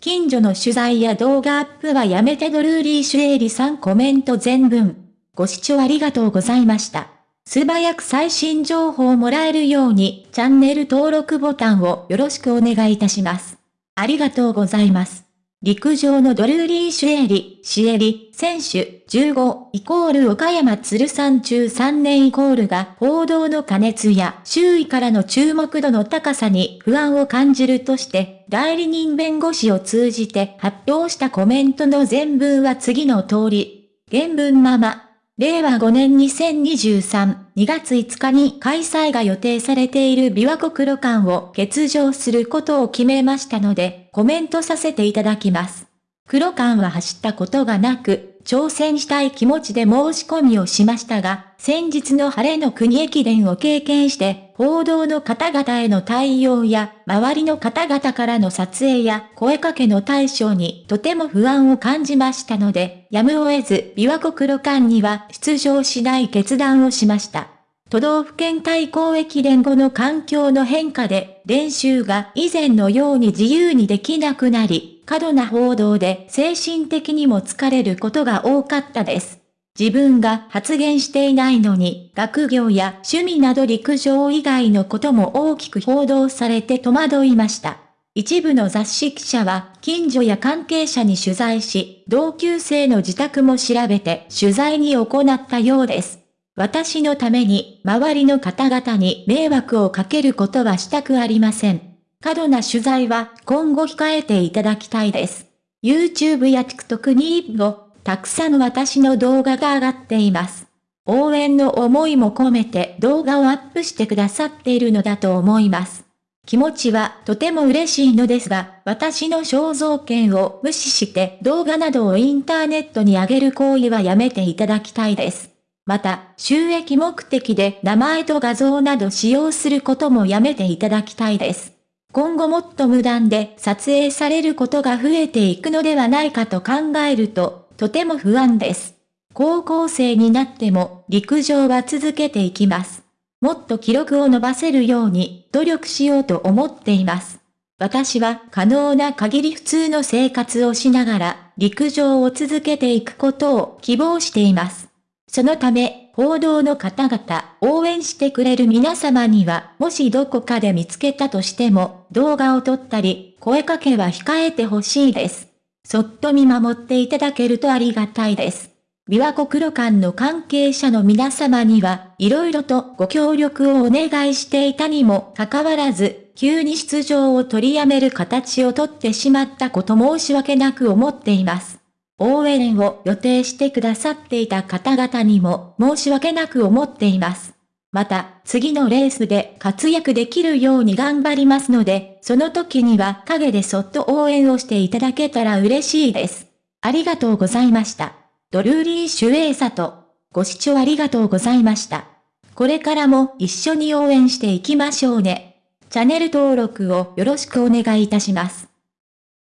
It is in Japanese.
近所の取材や動画アップはやめてドルーリー・シュエリさんコメント全文。ご視聴ありがとうございました。素早く最新情報をもらえるように、チャンネル登録ボタンをよろしくお願いいたします。ありがとうございます。陸上のドルーリー・シュエリ、シエリ、選手、15、イコール岡山鶴山中3年イコールが報道の加熱や周囲からの注目度の高さに不安を感じるとして、代理人弁護士を通じて発表したコメントの全文は次の通り。原文まま。令和5年2023、2月5日に開催が予定されている琵琶湖黒館を欠場することを決めましたので、コメントさせていただきます。黒館は走ったことがなく、挑戦したい気持ちで申し込みをしましたが、先日の晴れの国駅伝を経験して、報道の方々への対応や、周りの方々からの撮影や声かけの対象にとても不安を感じましたので、やむを得ず、琵琶湖黒館には出場しない決断をしました。都道府県対抗駅伝後の環境の変化で、練習が以前のように自由にできなくなり、過度な報道で精神的にも疲れることが多かったです。自分が発言していないのに、学業や趣味など陸上以外のことも大きく報道されて戸惑いました。一部の雑誌記者は、近所や関係者に取材し、同級生の自宅も調べて取材に行ったようです。私のために周りの方々に迷惑をかけることはしたくありません。過度な取材は今後控えていただきたいです。YouTube や TikTok にもたくさん私の動画が上がっています。応援の思いも込めて動画をアップしてくださっているのだと思います。気持ちはとても嬉しいのですが、私の肖像権を無視して動画などをインターネットに上げる行為はやめていただきたいです。また、収益目的で名前と画像など使用することもやめていただきたいです。今後もっと無断で撮影されることが増えていくのではないかと考えると、とても不安です。高校生になっても陸上は続けていきます。もっと記録を伸ばせるように努力しようと思っています。私は可能な限り普通の生活をしながら陸上を続けていくことを希望しています。そのため、報道の方々、応援してくれる皆様には、もしどこかで見つけたとしても、動画を撮ったり、声かけは控えてほしいです。そっと見守っていただけるとありがたいです。琵琶湖黒館の関係者の皆様には、色々とご協力をお願いしていたにもかかわらず、急に出場を取りやめる形をとってしまったこと申し訳なく思っています。応援を予定してくださっていた方々にも申し訳なく思っています。また、次のレースで活躍できるように頑張りますので、その時には陰でそっと応援をしていただけたら嬉しいです。ありがとうございました。ドルーリー・シュエイサと、ご視聴ありがとうございました。これからも一緒に応援していきましょうね。チャンネル登録をよろしくお願いいたします。